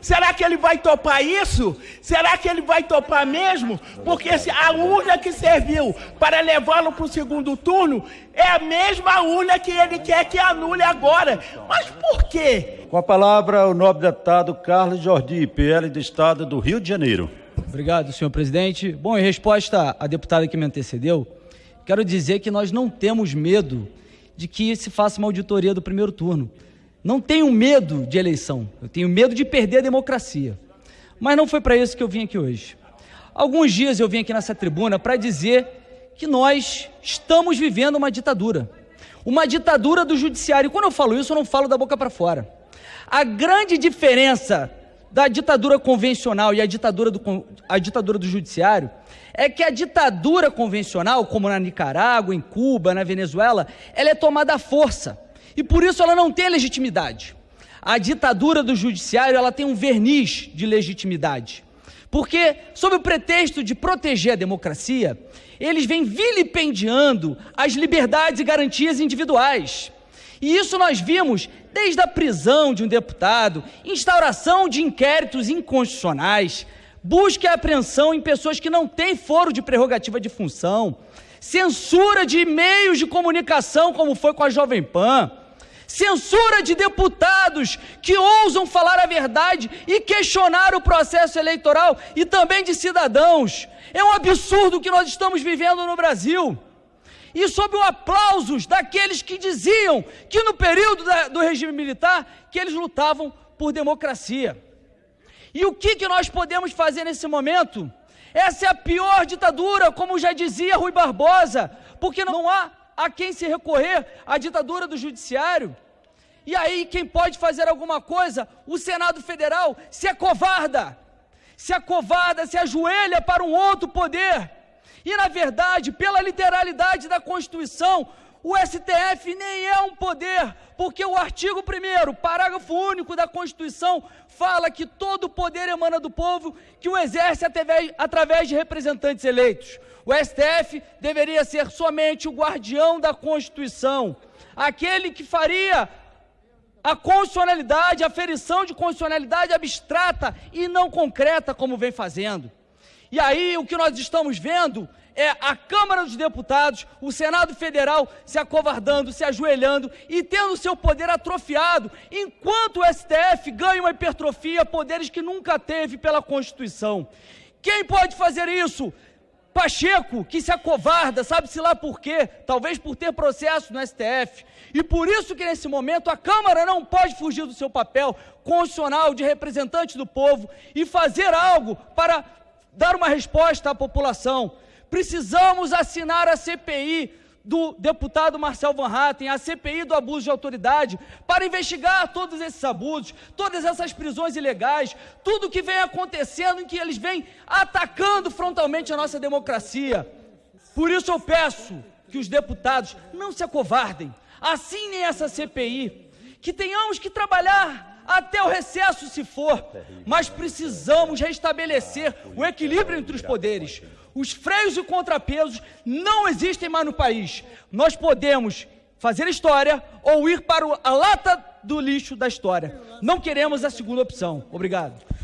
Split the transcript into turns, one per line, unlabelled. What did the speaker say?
Será que ele vai topar isso? Será que ele vai topar mesmo? Porque se a urna que serviu para levá-lo para o segundo turno é a mesma urna que ele quer que anule agora. Mas por quê?
Com a palavra, o nobre deputado Carlos Jordi, PL do Estado do Rio de Janeiro.
Obrigado, senhor presidente. Bom, em resposta à deputada que me antecedeu, quero dizer que nós não temos medo de que se faça uma auditoria do primeiro turno. Não tenho medo de eleição, eu tenho medo de perder a democracia. Mas não foi para isso que eu vim aqui hoje. Alguns dias eu vim aqui nessa tribuna para dizer que nós estamos vivendo uma ditadura. Uma ditadura do judiciário. Quando eu falo isso, eu não falo da boca para fora. A grande diferença da ditadura convencional e a ditadura, do, a ditadura do judiciário é que a ditadura convencional, como na Nicarágua, em Cuba, na Venezuela, ela é tomada à força e por isso ela não tem legitimidade. A ditadura do judiciário ela tem um verniz de legitimidade. Porque, sob o pretexto de proteger a democracia, eles vêm vilipendiando as liberdades e garantias individuais. E isso nós vimos desde a prisão de um deputado, instauração de inquéritos inconstitucionais, busca e apreensão em pessoas que não têm foro de prerrogativa de função, censura de meios de comunicação, como foi com a Jovem Pan censura de deputados que ousam falar a verdade e questionar o processo eleitoral e também de cidadãos. É um absurdo que nós estamos vivendo no Brasil. E sob o aplausos daqueles que diziam que no período da, do regime militar que eles lutavam por democracia. E o que, que nós podemos fazer nesse momento? Essa é a pior ditadura, como já dizia Rui Barbosa, porque não há a quem se recorrer à ditadura do judiciário. E aí, quem pode fazer alguma coisa? O Senado Federal se acovarda, se acovarda, se ajoelha para um outro poder. E, na verdade, pela literalidade da Constituição, o STF nem é um poder, porque o artigo 1, parágrafo único da Constituição, fala que todo poder emana do povo que o exerce através de representantes eleitos. O STF deveria ser somente o guardião da Constituição, aquele que faria a constitucionalidade, a ferição de constitucionalidade abstrata e não concreta, como vem fazendo. E aí o que nós estamos vendo é a Câmara dos Deputados, o Senado Federal se acovardando, se ajoelhando e tendo seu poder atrofiado, enquanto o STF ganha uma hipertrofia, poderes que nunca teve pela Constituição. Quem pode fazer isso? Pacheco, que se acovarda, sabe-se lá por quê? Talvez por ter processo no STF. E por isso que nesse momento a Câmara não pode fugir do seu papel constitucional de representante do povo e fazer algo para dar uma resposta à população. Precisamos assinar a CPI do deputado Marcel Van Hatten, a CPI do abuso de autoridade, para investigar todos esses abusos, todas essas prisões ilegais, tudo que vem acontecendo em que eles vêm atacando frontalmente a nossa democracia. Por isso eu peço que os deputados não se acovardem, assinem essa CPI, que tenhamos que trabalhar até o recesso se for, mas precisamos restabelecer o equilíbrio entre os poderes. Os freios e contrapesos não existem mais no país. Nós podemos fazer história ou ir para a lata do lixo da história. Não queremos a segunda opção. Obrigado.